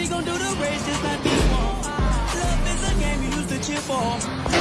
She gon' do the race just like me. Love is a game you used to cheer for.